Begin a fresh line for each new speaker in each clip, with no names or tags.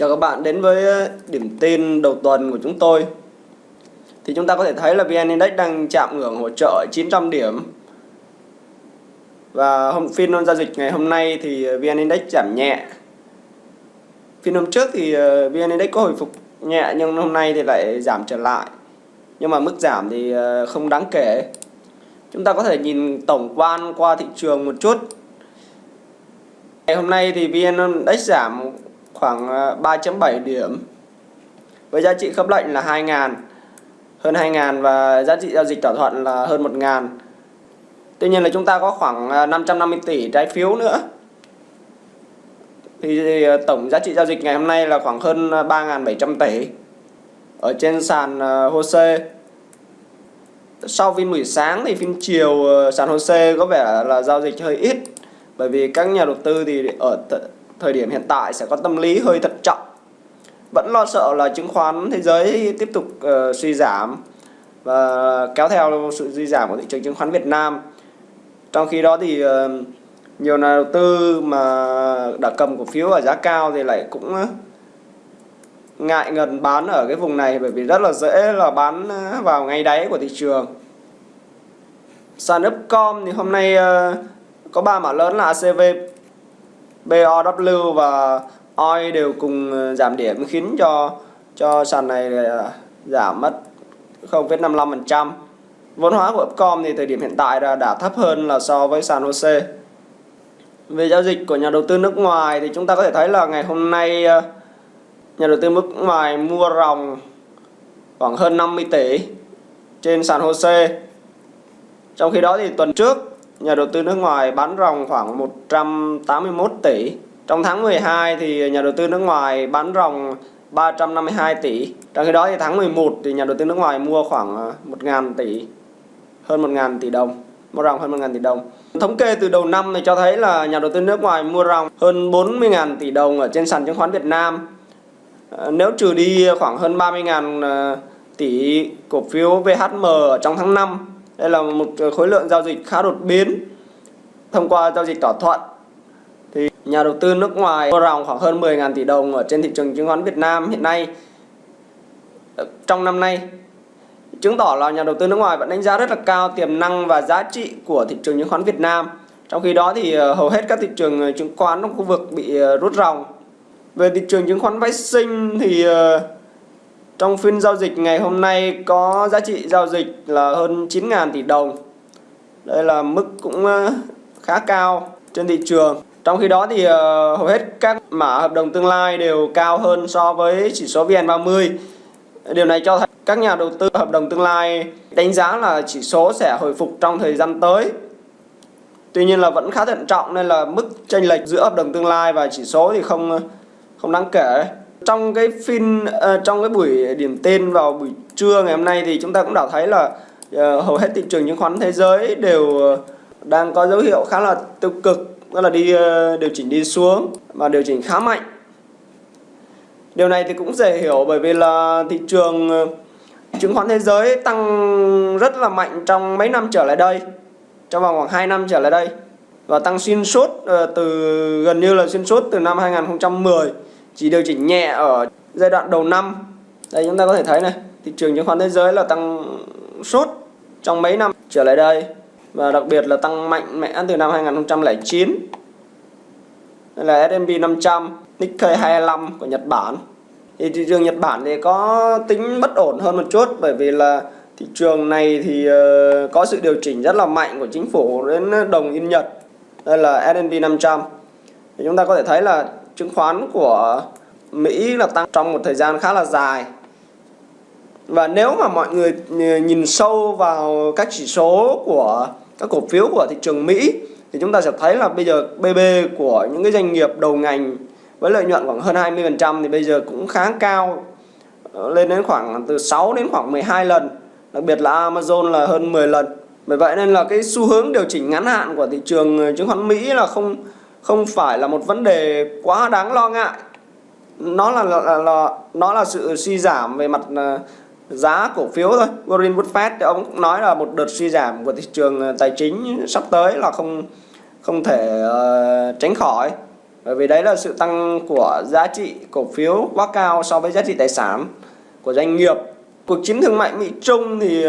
Chào các bạn, đến với ờ, điểm tin đầu tuần của chúng tôi. Thì chúng ta có thể thấy là VN Index đang chạm ngưỡng hỗ trợ 900 điểm. Và hôm, phiên giao dịch ngày hôm nay thì ờ, VN Index giảm nhẹ. Phiên hôm trước thì ờ, VN Index có hồi phục nhẹ nhưng hôm nay thì lại giảm trở lại. Nhưng mà mức giảm thì không đáng kể. Chúng ta có thể nhìn tổng quan qua thị trường một chút. Ngày hôm nay thì VN Index giảm khoảng ờ, 3.7 điểm. Với giá trị khớp lệnh là 2.000 hơn 2.000 và giá trị giao dịch thỏa thuận là hơn 1.000 Tuy nhiên là chúng ta có khoảng ờ, 550 tỷ trái phiếu nữa. Thì ờ, tổng giá trị giao dịch ngày hôm nay là khoảng hơn 3.700 tỷ. Ở trên sàn HOSE sau phiên buổi sáng thì phiên chiều sàn HOSE có vẻ là giao dịch hơi ít. Bởi vì các nhà đầu tư thì ở thời điểm hiện tại sẽ có tâm lý hơi thận trọng. Vẫn lo sợ là chứng khoán thế giới tiếp tục uh, suy giảm và kéo theo sự suy giảm của thị trường chứng khoán Việt Nam. Trong khi đó thì uh, nhiều nhà đầu tư mà đã cầm cổ phiếu ở giá cao thì lại cũng ờ, ngại ngần bán ở cái vùng này bởi vì rất là dễ là bán vào ngay đáy của thị trường. Sàn Upcom thì hôm nay có ba mã lớn là ACV BOW và OI đều cùng ờ, giảm điểm khiến cho cho sàn này ờ, giảm mất 0,55%. Vốn hóa của Upcom thì thời điểm hiện tại là đã thấp hơn là so với sàn HOSE. Về giao dịch của nhà đầu tư nước ngoài thì chúng ta có thể thấy là ngày hôm nay ờ, nhà đầu tư nước ngoài mua ròng khoảng hơn 50 tỷ trên sàn HOSE. Trong khi đó thì tuần trước nhà đầu tư nước ngoài bán ròng khoảng 181 tỷ. Trong tháng 12 thì nhà đầu tư nước ngoài bán ròng 352 tỷ. Trong khi đó thì tháng 11 thì nhà đầu tư nước ngoài mua khoảng ờ, 1.000 tỷ, hơn 1.000 tỷ đồng, mua ròng hơn 1.000 tỷ đồng. Thống kê từ đầu năm thì cho thấy là nhà đầu tư nước ngoài mua ròng hơn 40.000 tỷ đồng ở trên sàn chứng khoán Việt Nam. Ờ, nếu trừ đi khoảng hơn 30.000 ờ, tỷ cổ phiếu VHM ở trong tháng 5 đây là một khối lượng giao dịch khá đột biến thông qua giao dịch thỏa thuận. Thì nhà đầu tư nước ngoài mua ròng khoảng hơn 10.000 tỷ đồng ở trên thị trường chứng khoán Việt Nam hiện nay. Ờ, trong năm nay, chứng tỏ là nhà đầu tư nước ngoài vẫn đánh giá rất là cao tiềm năng và giá trị của thị trường chứng khoán Việt Nam. Trong khi đó thì ờ, hầu hết các thị trường ờ, chứng khoán trong khu vực bị rút ròng. Về thị trường chứng khoán phái sinh thì trong phiên giao dịch ngày hôm nay có giá trị giao dịch là hơn 9.000 tỷ đồng. Đây là mức cũng ờ, khá cao trên thị trường. Trong khi đó thì ờ, hầu hết các mã hợp đồng tương lai đều cao hơn so với chỉ số VN30. Điều này cho thấy các nhà đầu tư hợp đồng tương lai đánh giá là chỉ số sẽ hồi phục trong thời gian tới. Tuy nhiên là vẫn khá thận trọng nên là mức chênh lệch giữa hợp đồng tương lai và chỉ số thì không không đáng kể trong cái phiên uh, ờ, trong cái buổi điểm tên vào buổi trưa ngày hôm nay thì chúng ta cũng đã thấy là uh, hầu hết thị trường chứng khoán thế giới đều uh, đang có dấu hiệu khá là tiêu cực đó là đi uh, điều chỉnh đi xuống và điều chỉnh khá mạnh. Điều này thì cũng dễ hiểu bởi vì là thị trường chứng khoán thế giới tăng rất là mạnh trong mấy năm trở lại đây trong vòng khoảng 2 năm trở lại đây và tăng xuyên suốt từ gần như là xuyên suốt từ năm 2010 chỉ điều chỉnh nhẹ ở giai đoạn đầu năm. Đây, chúng ta có thể thấy này, thị trường chứng khoán thế giới là tăng sốt trong mấy năm trở lại đây và đặc biệt là tăng mạnh mẽ từ năm 2009 đây là S&P 500 Nikkei 25 của Nhật Bản. Thì thị trường Nhật Bản thì có tính bất ổn hơn một chút bởi vì là thị trường này thì ờ, có sự điều chỉnh rất là mạnh của chính phủ đến đồng yên Nhật. Đây là S&P 500 thì chúng ta có thể thấy là chứng khoán của Mỹ là tăng trong một thời gian khá là dài. Và nếu mà mọi người nhìn sâu vào các chỉ số của các cổ phiếu của thị trường Mỹ, thì chúng ta sẽ thấy là bây giờ BB của những cái doanh nghiệp đầu ngành với lợi nhuận khoảng hơn 20% thì bây giờ cũng khá cao ờ, lên đến khoảng từ 6 đến khoảng 12 lần. Đặc biệt là Amazon là hơn 10 lần. Bởi vậy nên là cái xu hướng điều chỉnh ngắn hạn của thị trường ờ, chứng khoán Mỹ là không không phải là một vấn đề quá đáng lo ngại. Nó là, là, là, là nó là sự suy giảm về mặt ờ, giá cổ phiếu thôi. Warren Buffett thì ông cũng nói là một đợt suy giảm của thị trường ờ, tài chính sắp tới là không không thể uh, tránh khỏi. Bởi vì đấy là sự tăng của giá trị cổ phiếu quá cao so với giá trị tài sản của doanh nghiệp. Cuộc chiến thương mại Mỹ Trung thì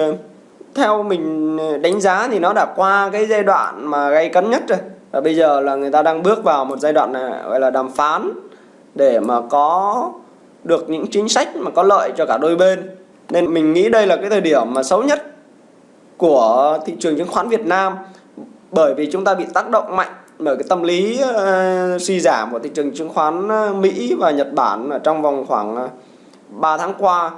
theo mình đánh giá thì nó đã qua cái giai đoạn mà gây cấn nhất rồi và bây giờ là người ta đang bước vào một giai đoạn này, gọi là đàm phán để mà có được những chính sách mà có lợi cho cả đôi bên nên mình nghĩ đây là cái thời điểm mà xấu nhất của thị trường chứng khoán Việt Nam bởi vì chúng ta bị tác động mạnh bởi cái tâm lý uh, suy giảm của thị trường chứng khoán ờ, Mỹ và Nhật Bản ở trong vòng khoảng ờ, 3 tháng qua.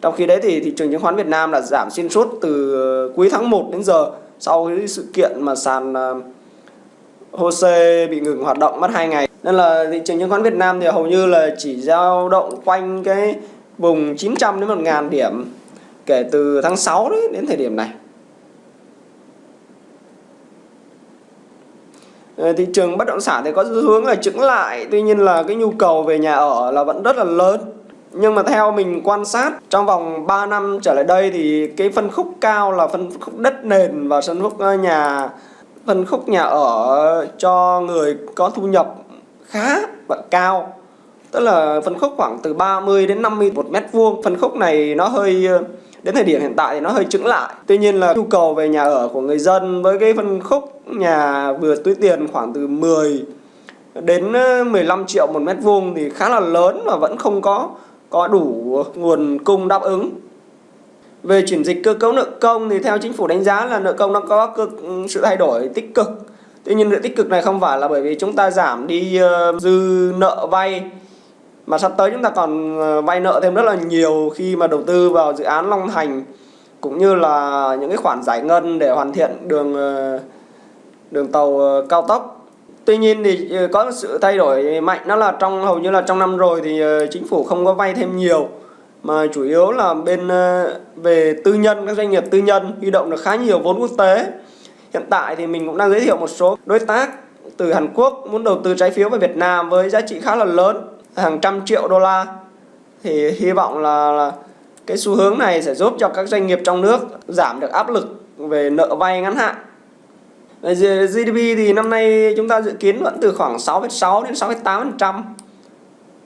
Trong khi đấy thì thị trường chứng khoán Việt Nam là giảm xuyên suốt từ cuối tháng 1 đến giờ sau cái sự kiện mà sàn uh, HOSE bị ngừng hoạt động mất 2 ngày. Nên là thị trường chứng khoán Việt Nam thì hầu như là chỉ dao động quanh cái vùng 900 đến 1000 điểm kể từ tháng 6 đấy, đến thời điểm này. Ờ, thị trường bất động sản thì có xu hướng là chứng lại, tuy nhiên là cái nhu cầu về nhà ở là vẫn rất là lớn nhưng mà theo mình quan sát, trong vòng 3 năm trở lại đây thì cái phân khúc cao là phân khúc đất nền và phân khúc ờ, nhà phân khúc nhà ở cho người có thu nhập khá và cao. Tức là phân khúc khoảng từ 30 đến 50 một mét vuông. Phân khúc này nó hơi, đến thời điểm hiện tại thì nó hơi chững lại. Tuy nhiên là nhu cầu về nhà ở của người dân với cái phân khúc nhà vừa túi tiền khoảng từ 10 đến ờ, 15 triệu một mét vuông thì khá là lớn và vẫn không có có đủ nguồn cung đáp ứng về chuyển dịch cơ cấu nợ công thì theo chính phủ đánh giá là nợ công đang có cơ, sự thay đổi tích cực. Tuy nhiên sự tích cực này không phải là bởi vì chúng ta giảm đi uh, dư nợ vay mà sắp tới chúng ta còn ờ, vay nợ thêm rất là nhiều khi mà đầu tư vào dự án Long Thành cũng như là những cái khoản giải ngân để hoàn thiện đường ờ, đường tàu cao tốc. Tuy nhiên thì có sự thay đổi mạnh đó là trong hầu như là trong năm rồi thì chính phủ không có vay thêm nhiều mà chủ yếu là bên ờ, về tư nhân các doanh nghiệp tư nhân huy động được khá nhiều vốn quốc tế. Hiện tại thì mình cũng đang giới thiệu một số đối tác từ Hàn Quốc muốn đầu tư trái phiếu vào Việt Nam với giá trị khá là lớn hàng trăm triệu đô la. Thì hy vọng là, là cái xu hướng này sẽ giúp cho các doanh nghiệp trong nước giảm được áp lực về nợ vay ngắn hạn. GDP thì năm nay chúng ta dự kiến vẫn từ khoảng 6,6 đến 6,8%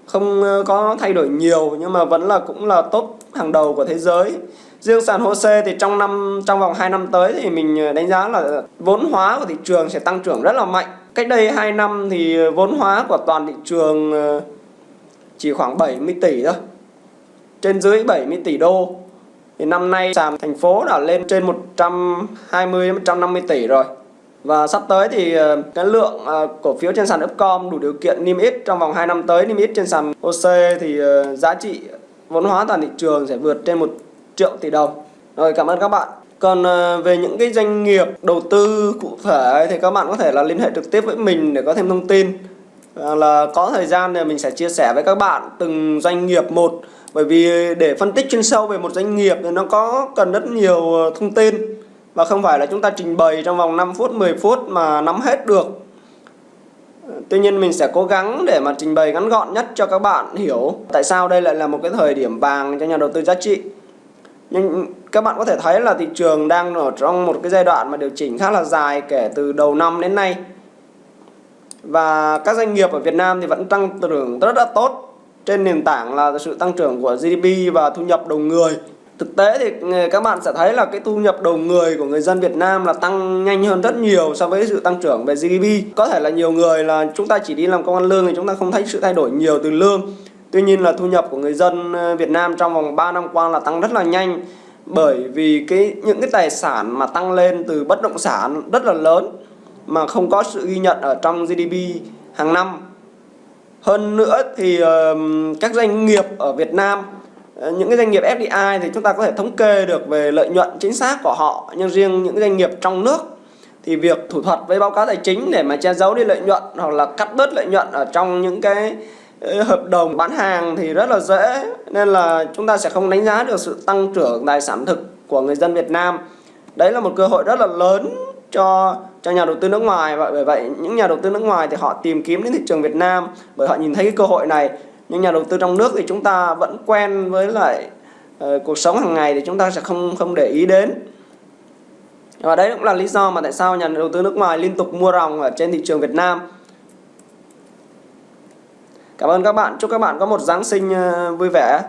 không ờ, có thay đổi nhiều, nhưng mà vẫn là cũng là tốt hàng đầu của thế giới. Riêng sàn HOSE thì trong năm, trong vòng 2 năm tới thì mình ờ, đánh giá là vốn hóa của thị trường sẽ tăng trưởng rất là mạnh. Cách đây 2 năm thì vốn hóa của toàn thị trường ờ, chỉ khoảng 70 tỷ thôi, trên dưới 70 tỷ đô. Thì năm nay sàn thành phố đã lên trên 120 150 tỷ rồi và sắp tới thì ờ, cái lượng ờ, cổ phiếu trên sàn Upcom đủ điều kiện niêm yết trong vòng 2 năm tới, niêm yết trên sàn OC thì ờ, giá trị vốn hóa toàn thị trường sẽ vượt trên 1 triệu tỷ đồng. Rồi, cảm ơn các bạn. Còn về những cái doanh nghiệp đầu tư cụ thể thì các bạn có thể là liên hệ trực tiếp với mình để có thêm thông tin. Là có thời gian thì mình sẽ chia sẻ với các bạn từng doanh nghiệp một bởi vì để phân tích chuyên sâu về một doanh nghiệp thì nó có cần rất nhiều thông tin và không phải là chúng ta trình bày trong vòng 5 phút 10 phút mà nắm hết được. Tuy nhiên mình sẽ cố gắng để mà trình bày ngắn gọn nhất cho các bạn hiểu tại sao đây lại là một cái thời điểm vàng cho nhà đầu tư giá trị. Nhưng các bạn có thể thấy là thị trường đang ở trong một cái giai đoạn mà điều chỉnh khá là dài kể từ đầu năm đến nay. Và các doanh nghiệp ở Việt Nam thì vẫn tăng trưởng rất là tốt. Trên nền tảng là sự tăng trưởng của GDP và thu nhập đầu người thực tế thì ừ, các bạn sẽ thấy là cái thu nhập đầu người của người dân Việt Nam là tăng nhanh hơn rất nhiều so với sự tăng trưởng về GDP có thể là nhiều người là chúng ta chỉ đi làm công ăn lương thì chúng ta không thấy sự thay đổi nhiều từ lương tuy nhiên là thu nhập của người dân ừ, Việt Nam trong vòng 3 năm qua là tăng rất là nhanh bởi vì cái, những cái tài sản mà tăng lên từ bất động sản rất là lớn mà không có sự ghi nhận ở trong GDP hàng năm. Hơn nữa thì ừ, các doanh nghiệp ở Việt Nam Ờ, những cái doanh nghiệp FDI thì chúng ta có thể thống kê được về lợi nhuận chính xác của họ. Nhưng riêng những doanh nghiệp trong nước thì việc thủ thuật với báo cáo tài chính để mà che giấu đi lợi nhuận hoặc là cắt bớt lợi nhuận ở trong những cái ờ, hợp đồng bán hàng thì rất là dễ. Nên là chúng ta sẽ không đánh giá được sự tăng trưởng tài sản thực của người dân Việt Nam. Đấy là một cơ hội rất là lớn cho cho nhà đầu tư nước ngoài. Và bởi vậy, những nhà đầu tư nước ngoài thì họ tìm kiếm đến thị trường Việt Nam bởi họ nhìn thấy cái cơ hội này nhưng nhà đầu tư trong nước thì chúng ta vẫn quen với lại uh, cuộc sống hàng ngày thì chúng ta sẽ không không để ý đến. Và đấy cũng là lý do mà tại sao nhà đầu tư nước ngoài liên tục mua ròng ở trên thị trường Việt Nam. Cảm ơn các bạn, chúc các bạn có một Giáng sinh ờ, vui vẻ.